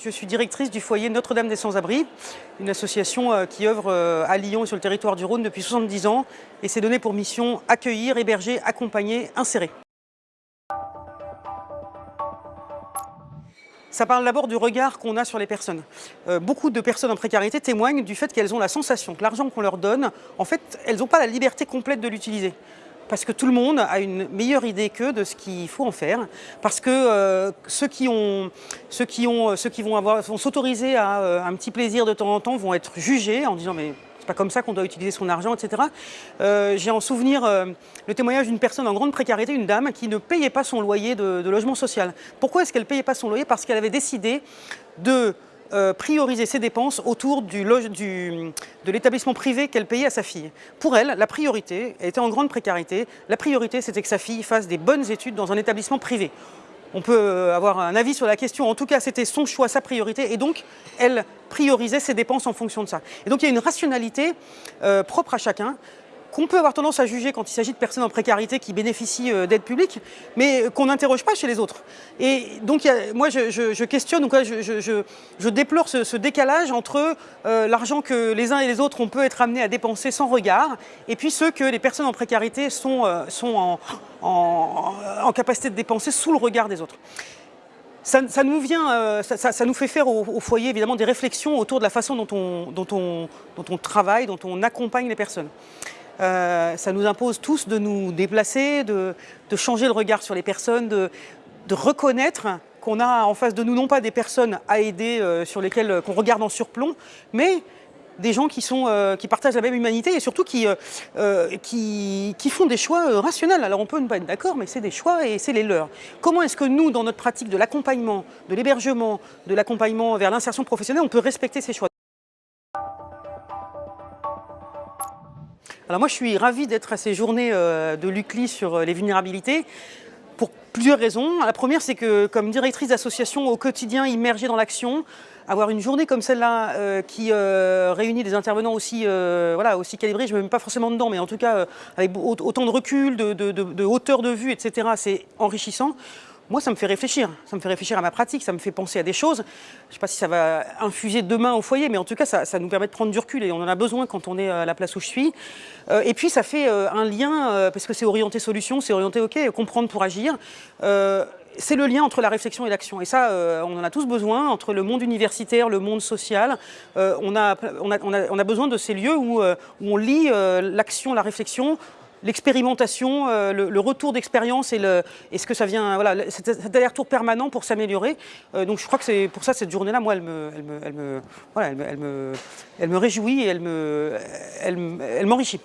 Je suis directrice du foyer Notre-Dame des Sans-Abris, une association euh, qui œuvre euh, à Lyon et sur le territoire du Rhône depuis 70 ans et s'est donné pour mission accueillir, héberger, accompagner, insérer. Ça parle d'abord du regard qu'on a sur les personnes. Euh, beaucoup de personnes en précarité témoignent du fait qu'elles ont la sensation que l'argent qu'on leur donne, en fait, elles n'ont pas la liberté complète de l'utiliser parce que tout le monde a une meilleure idée qu'eux de ce qu'il faut en faire, parce que euh, ceux, qui ont, ceux, qui vont, vont s'autoriser à euh, un petit plaisir de temps en temps vont être jugés en disant mais c'est pas comme ça qu'on doit utiliser son argent, etc. Euh, j'ai en souvenir le témoignage d'une personne en grande précarité, une dame, qui ne payait pas son loyer de, de logement social. Pourquoi est-ce qu'elle ne payait pas son loyer? Parce qu'elle avait décidé de euh, prioriser ses dépenses autour du, du, de l'établissement privé qu'elle payait à sa fille. Pour elle, la priorité, était en grande précarité, la priorité c'était que sa fille fasse des bonnes études dans un établissement privé. On peut euh, avoir un avis sur la question, en tout cas c'était son choix, sa priorité, et donc elle priorisait ses dépenses en fonction de ça. Et donc il y a une rationalité euh, propre à chacun, qu'on peut avoir tendance à juger quand il s'agit de personnes en précarité qui bénéficient euh, d'aides publiques, mais qu'on n'interroge pas chez les autres. Et donc, moi, je, questionne, je, déplore ce, décalage entre euh, l'argent que les uns et les autres, on peut être amenés à dépenser sans regard, et puis ceux que les personnes en précarité sont, euh, sont en, capacité de dépenser sous le regard des autres. Ça, nous vient, nous fait faire au, foyer évidemment des réflexions autour de la façon dont on, dont on, dont on travaille, dont on accompagne les personnes. Euh, ça nous impose tous de nous déplacer, de, changer le regard sur les personnes, de, reconnaître qu'on a en face de nous non pas des personnes à aider euh, sur lesquelles euh, qu'on regarde en surplomb, mais des gens qui, sont, qui partagent la même humanité et surtout qui, qui, qui, font des choix rationnels. Alors on peut ne pas être d'accord, mais c'est des choix et c'est les leurs. Comment est-ce que nous, dans notre pratique de l'accompagnement, de l'hébergement, de l'accompagnement vers l'insertion professionnelle, on peut respecter ces choix Moi, je suis ravie d'être à ces journées euh, de l'UCLI sur euh, les vulnérabilités pour plusieurs raisons. La première, c'est que comme directrice d'association au quotidien immergée dans l'action, avoir une journée comme celle-là euh, qui réunit des intervenants aussi, voilà, aussi calibrés, je ne me mets pas forcément dedans, mais en tout cas avec autant de recul, de hauteur de vue, etc., c'est enrichissant moi, ça me fait réfléchir. Ça me fait réfléchir à ma pratique, ça me fait penser à des choses. Je ne sais pas si ça va infuser demain au foyer, mais en tout cas, ça, nous permet de prendre du recul et on en a besoin quand on est à la place où je suis. Euh, et puis, ça fait euh, un lien, euh, parce que c'est orienté solution, c'est orienté OK, comprendre pour agir c'est le lien entre la réflexion et l'action. Et ça, on en a tous besoin, entre le monde universitaire, le monde social. on, a, besoin de ces lieux où, où on lit l'action, la réflexion, l'expérimentation, euh, le, retour d'expérience et, ce que ça vient, voilà, cet, aller-retour permanent pour s'améliorer. Euh, donc je crois que c'est pour ça cette journée-là, moi, elle me, réjouit et elle m'enrichit.